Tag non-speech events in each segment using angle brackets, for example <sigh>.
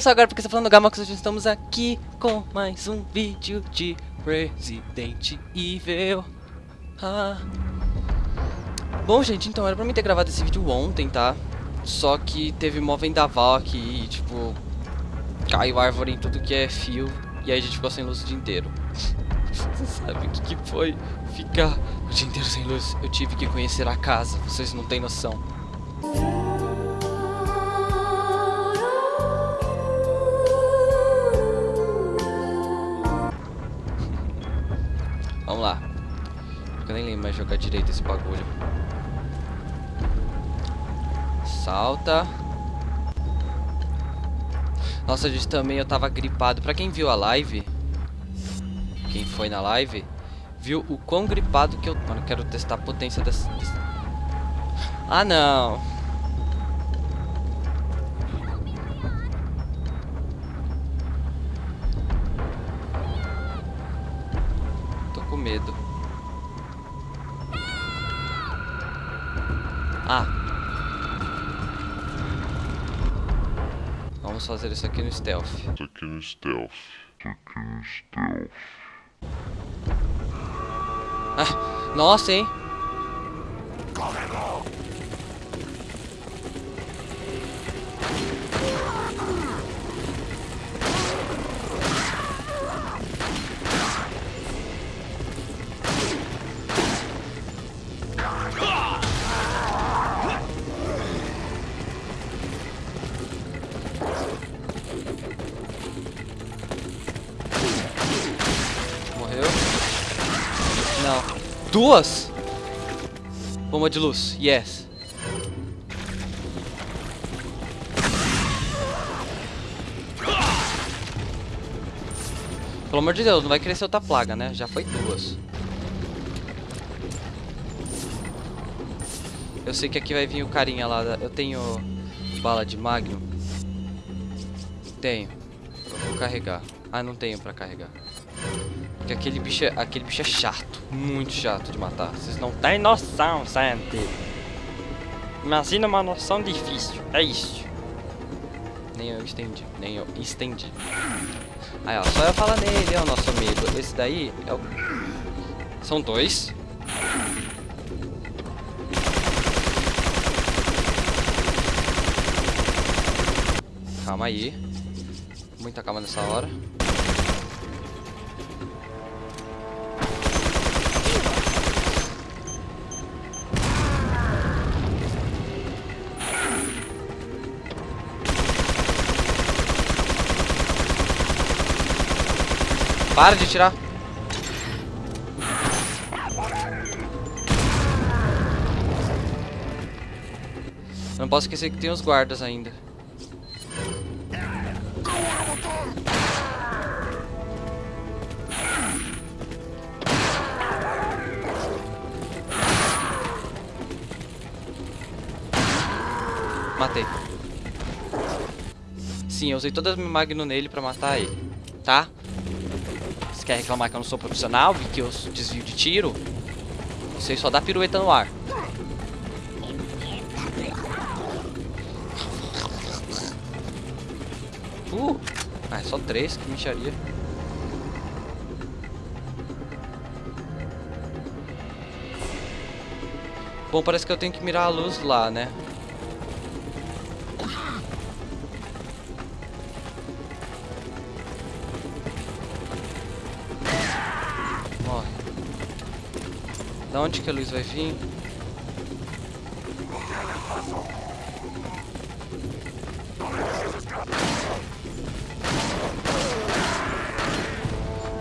começou agora porque está falando Gamax, hoje estamos aqui com mais um vídeo de Resident Evil. Ah. Bom, gente, então era pra mim ter gravado esse vídeo ontem, tá? Só que teve mó vendaval aqui e, tipo, caiu árvore em tudo que é fio e aí a gente ficou sem luz o dia inteiro. <laughs> Você sabe o que, que foi ficar o dia inteiro sem luz? Eu tive que conhecer a casa, vocês não têm noção. Vamos lá. Eu nem lembro mais jogar direito esse bagulho. Salta. Nossa, gente, também eu tava gripado. Pra quem viu a live, quem foi na live, viu o quão gripado que eu... Mano, eu quero testar a potência dessa... Ah, não. Vamos fazer isso aqui no stealth. Isso aqui no stealth. Isso aqui no stealth. Ah, nossa, hein? Morreu. Duas? Bomba de luz. Yes. Pelo amor de Deus, não vai crescer outra plaga, né? Já foi duas. Eu sei que aqui vai vir o carinha lá. Eu tenho bala de Magnum. Tenho. Vou carregar. Ah, não tenho pra carregar. Porque aquele bicho, é, aquele bicho é chato. Muito chato de matar. Vocês não têm noção, Santi. Imagina uma noção difícil. É isso. Nem eu estendi. Nem eu estendi. Aí, ó. Só eu falar nele, ó, nosso amigo. Esse daí é o... São dois. Calma aí. Muita calma nessa hora. Para de tirar. Não posso esquecer que tem os guardas ainda. Matei. Sim, eu usei todas as magno nele pra matar ele, tá? Quer reclamar que eu não sou profissional e que eu desvio de tiro? Você só dá pirueta no ar. Uh! Ah, é só três, que micharia. Bom, parece que eu tenho que mirar a luz lá, né? Onde que a luz vai vir?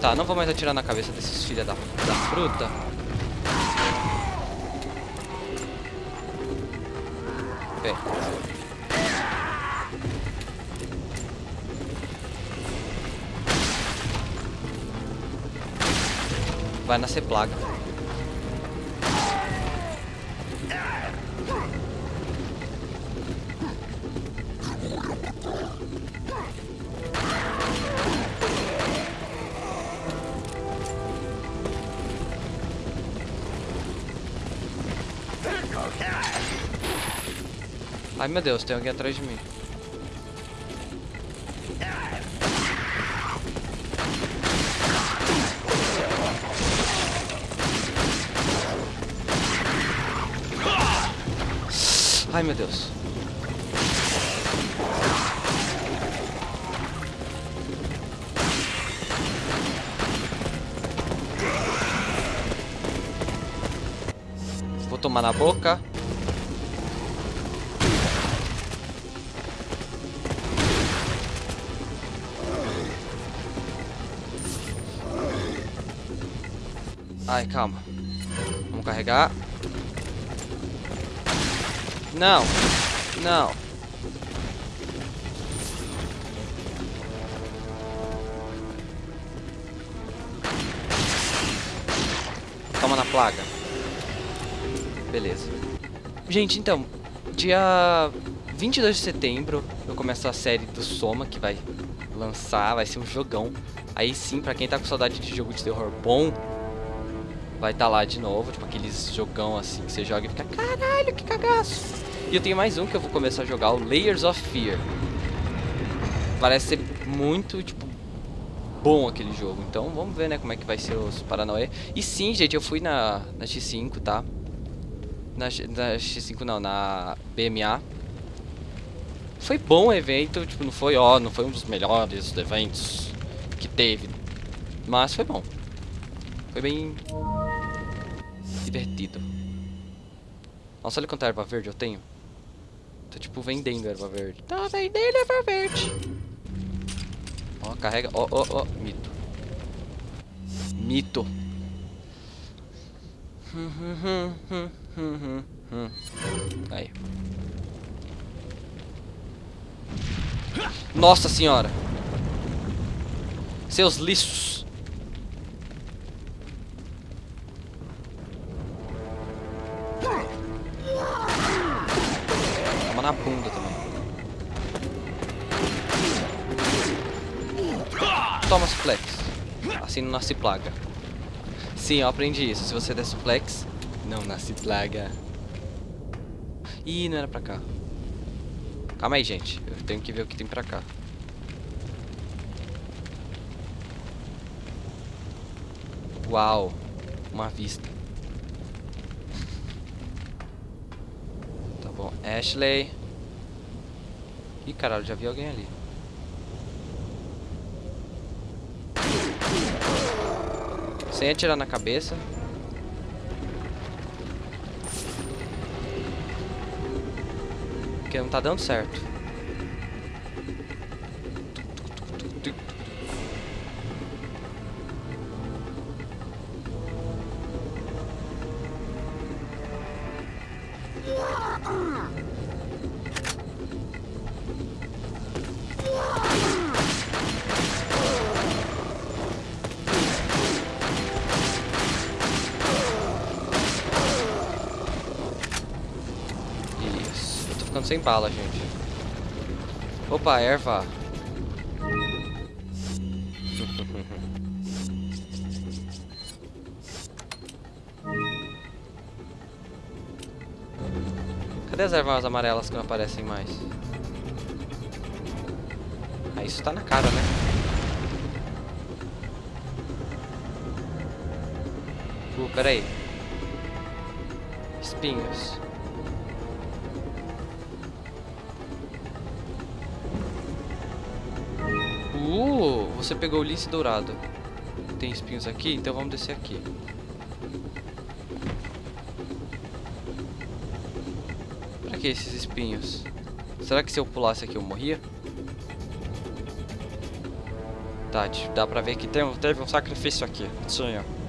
Tá, não vou mais atirar na cabeça desses filha da, da fruta. Bem. Vai nascer plaga. Ai meu Deus, tem alguém atrás de mim. Ai meu Deus. Vou tomar na boca. Ai, calma. Vamos carregar. Não. Não. Toma na plaga. Beleza. Gente, então, dia 22 de setembro eu começo a série do Soma, que vai lançar, vai ser um jogão. Aí sim, pra quem tá com saudade de jogo de terror bom, vai estar tá lá de novo, tipo aqueles jogão assim que você joga e fica, caralho, que cagaço. E eu tenho mais um que eu vou começar a jogar, o Layers of Fear. Parece ser muito, tipo, bom aquele jogo. Então vamos ver, né, como é que vai ser os Paranauê. E sim, gente, eu fui na, na X5, tá? Na, na X5 não, na BMA. Foi bom o evento, tipo, não foi, ó, não foi um dos melhores eventos que teve. Mas foi bom. Foi bem divertido. Nossa, olha quanta erva verde eu tenho. Tô tipo vendendo erva verde. Tô vendendo erva verde. Ó, carrega. Ó, ó, ó. Mito. Mito. Aí. Nossa senhora. Seus lixos. Toma suplex. Assim não nasce plaga. Sim, eu aprendi isso. Se você der suplex, não nasce plaga. Ih, não era pra cá. Calma aí, gente. Eu tenho que ver o que tem pra cá. Uau. Uma vista. Tá bom. Ashley. Ih, caralho, já vi alguém ali. Sem atirar na cabeça. Porque não tá dando certo. Bala, gente. Opa, erva. <laughs> Cadê as ervas amarelas que não aparecem mais? Ah, isso tá na cara, né? Uh, peraí. Espinhos. Uh, você pegou o lince dourado. Tem espinhos aqui, então vamos descer aqui. Pra que esses espinhos? Será que se eu pulasse aqui eu morria? Tá, dá pra ver que teve um sacrifício aqui. Tinha. Vamos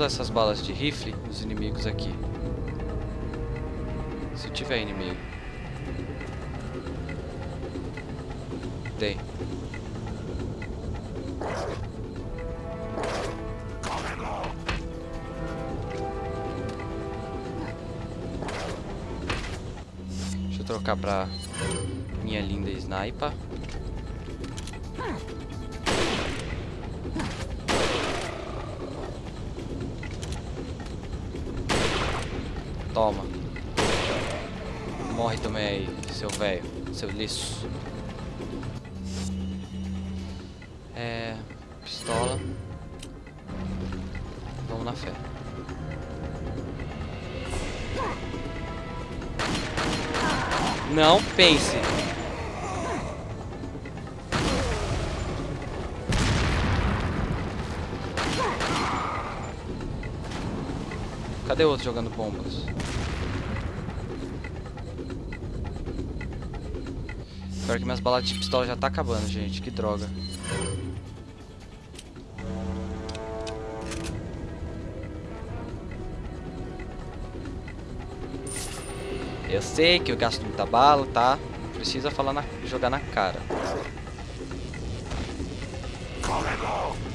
usar essas balas de rifle nos inimigos aqui. Se tiver inimigo. Tem. Deixa eu trocar pra minha linda sniper. Toma. Morre também aí, seu velho. Seu lixo. É... Pistola. Vamos na fé. Não pense. Cadê outro jogando bombas? Pior que minhas balas de pistola já tá acabando, gente. Que droga. Eu sei que eu gasto muita bala, tá? Precisa falar na, jogar na cara. Tem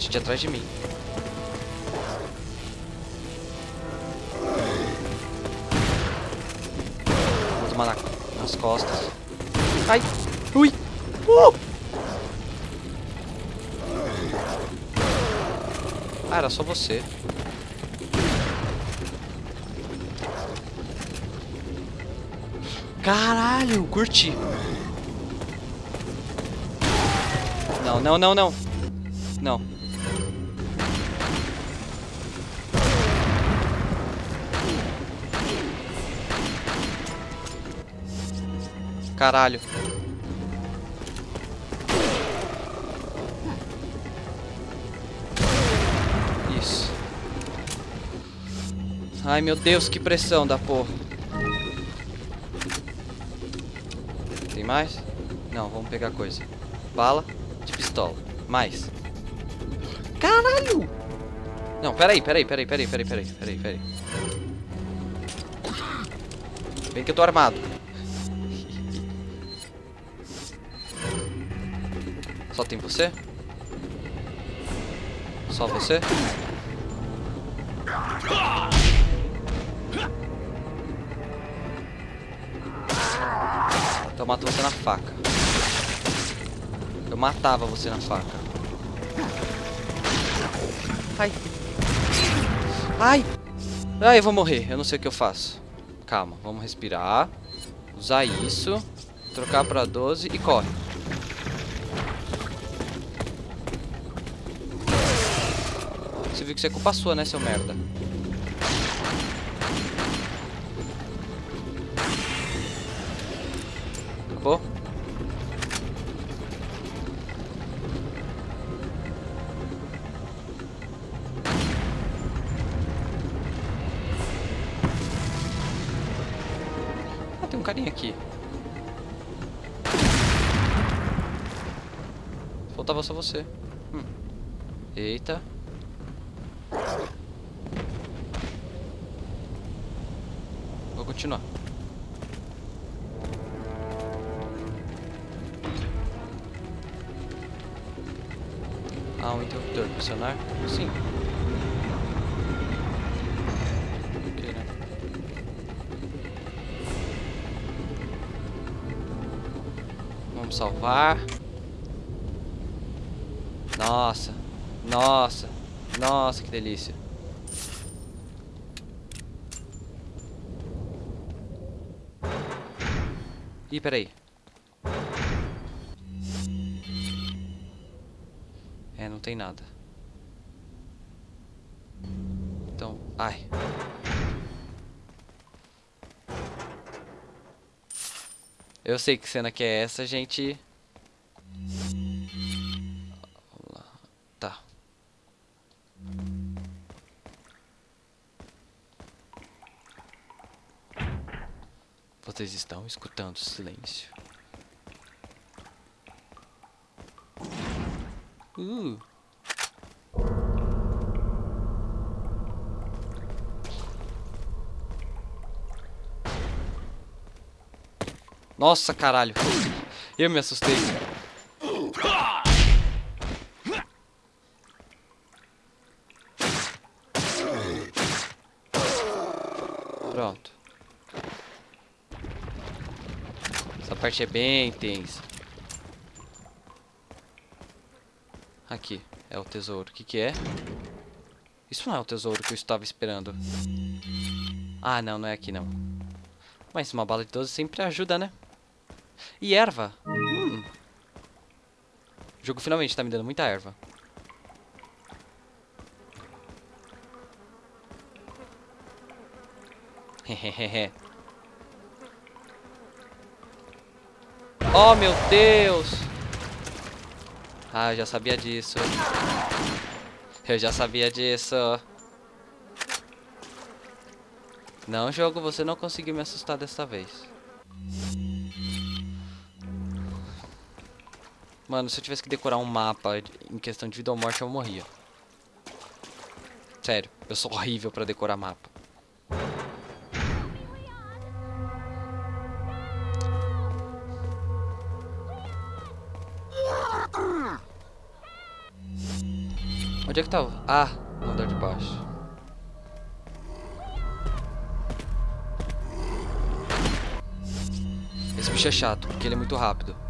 gente atrás de mim. Vou tomar na, nas costas. Ai! Ui! Uh! Ah, era só você. Caralho, curti. Não, não, não, não. Não. Caralho. Isso. Ai, meu Deus, que pressão da porra. Tem mais? Não, vamos pegar coisa. Bala de pistola. Mais. Caralho! Não, peraí, peraí, peraí, peraí, peraí, peraí, peraí, peraí. Vem que eu tô armado. Só tem você? Só você? Então eu mato você na faca. Eu matava você na faca. Ai. Ai. Ai, eu vou morrer. Eu não sei o que eu faço. Calma, vamos respirar. Usar isso. Trocar pra 12 e corre. Você viu que isso é culpa sua, né, seu merda? Acabou? Ah, tem um carinha aqui. Faltava só você. Hum. Eita. Ah, um interruptor. Pressionar? Sim. Né? Vamos salvar. Nossa. Nossa. Nossa, que delícia. Ih, peraí. Eu sei que cena que é essa, gente. Tá. Vocês estão escutando silêncio. Uh. Nossa, caralho. Eu me assustei. Pronto. Essa parte é bem tensa. Aqui, é o tesouro. O que que é? Isso não é o tesouro que eu estava esperando. Ah, não, não é aqui não. Mas uma bala de 12 sempre ajuda, né? E erva. Hum. O jogo finalmente tá me dando muita erva. Oh, meu Deus! Ah, eu já sabia disso. Eu já sabia disso. Não, jogo, você não conseguiu me assustar dessa vez. Mano, se eu tivesse que decorar um mapa em questão de vida ou morte, eu morria. Sério, eu sou horrível pra decorar mapa. Onde é que tá? Ah, no andar de baixo. Esse bicho é chato, porque ele é muito rápido.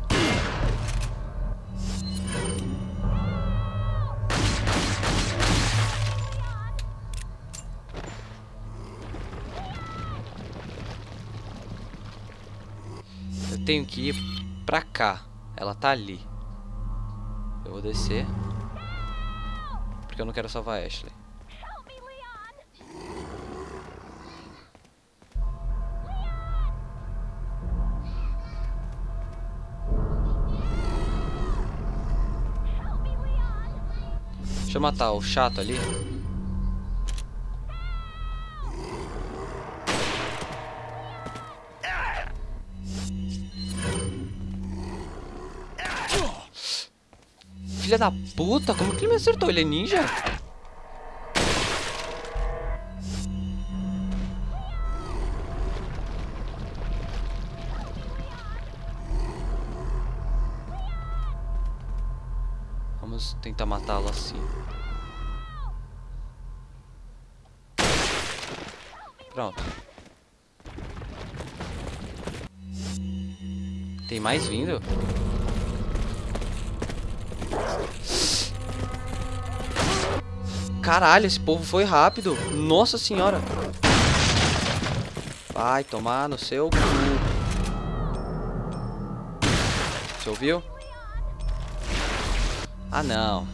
Tenho que ir pra cá. Ela tá ali. Eu vou descer porque eu não quero salvar a Ashley. Deixa eu matar o chato ali. Filha da puta, como que ele me acertou? Ele é ninja? Vamos tentar matá-lo assim. Pronto. Tem mais vindo? Caralho, esse povo foi rápido. Nossa senhora. Vai tomar no seu cu. Você ouviu? Ah, não.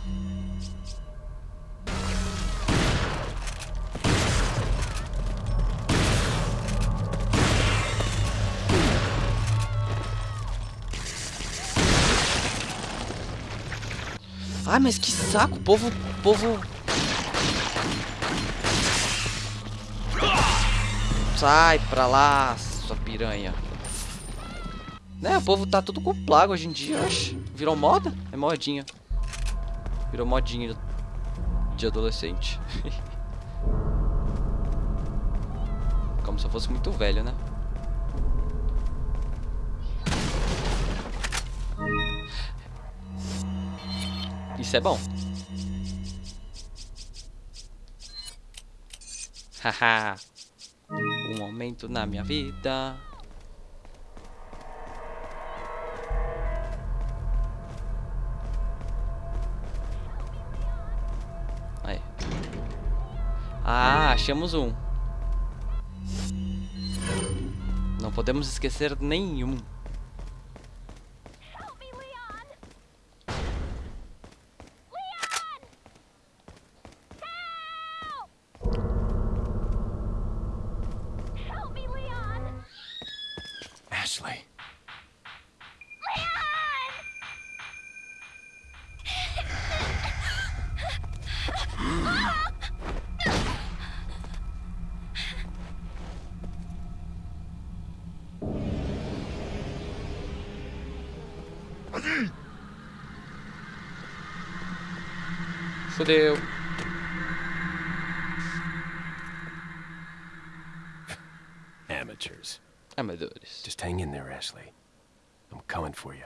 Ah, mas que saco, povo, povo Sai pra lá, sua piranha. Né, o povo tá tudo com plaga hoje em dia, oxe. Virou moda? É modinha. Virou modinha de adolescente. <laughs> Como se eu fosse muito velho, né? Isso é bom. Haha momento na minha vida. Aí. Ah, achamos um. Não podemos esquecer nenhum. Fudeu. Amateurs. Amadores. Just hang in there, Ashley. I'm coming for you.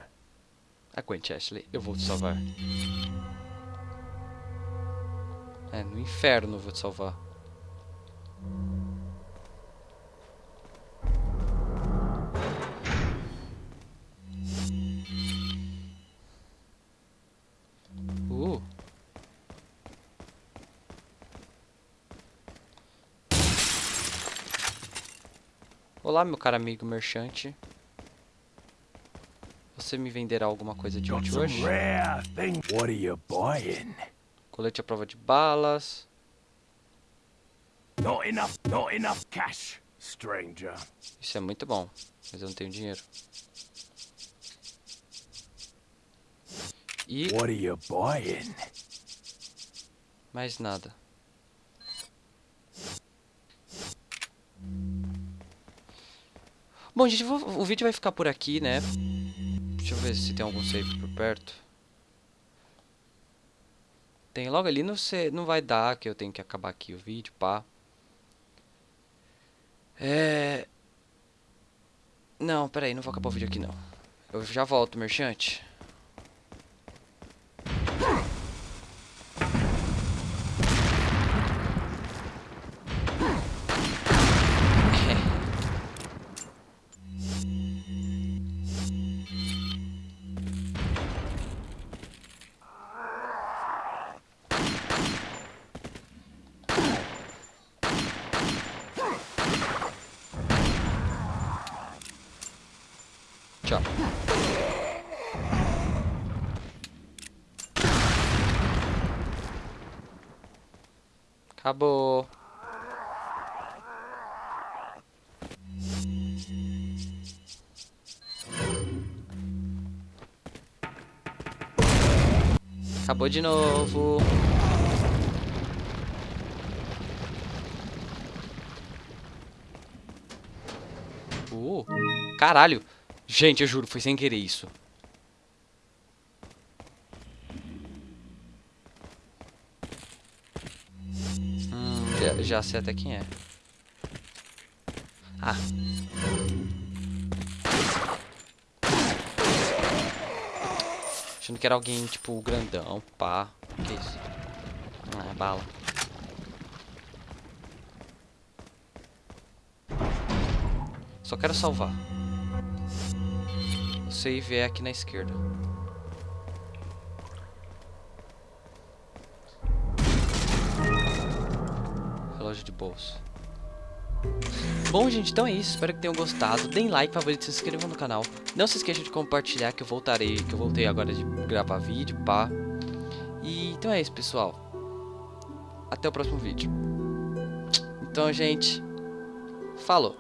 Aguente, Ashley. Eu vou te salvar. É, no inferno vou te salvar. Olá, meu caro amigo merchante. Você me venderá alguma coisa de útil hoje? What are you buying? Colete à prova de balas. Not enough, not enough cash, stranger. Isso é muito bom, mas eu não tenho dinheiro. E What are you buying? mais nada. Bom, gente, vou- o vídeo vai ficar por aqui, né? Deixa eu ver se tem algum save por perto. Tem logo ali, não, não vai dar que eu tenho que acabar aqui o vídeo, pá. É... Não, peraí, não vou acabar o vídeo aqui não. Eu já volto, merchante. Acabou. Acabou de novo. Uh, caralho. Gente, eu juro, foi sem querer isso. Hum, já, já sei até quem é. Ah. Achando que era alguém, tipo, grandão, pá. Que isso? Ah, é bala. Só quero salvar. Save é aqui na esquerda. Relógio de bolsa. Bom, gente, então é isso. Espero que tenham gostado. Deem like, favorito, se inscrevam no canal. Não se esqueçam de compartilhar que eu voltarei, que eu voltei agora de gravar vídeo, pá. E então é isso, pessoal. Até o próximo vídeo. Então, gente, falou.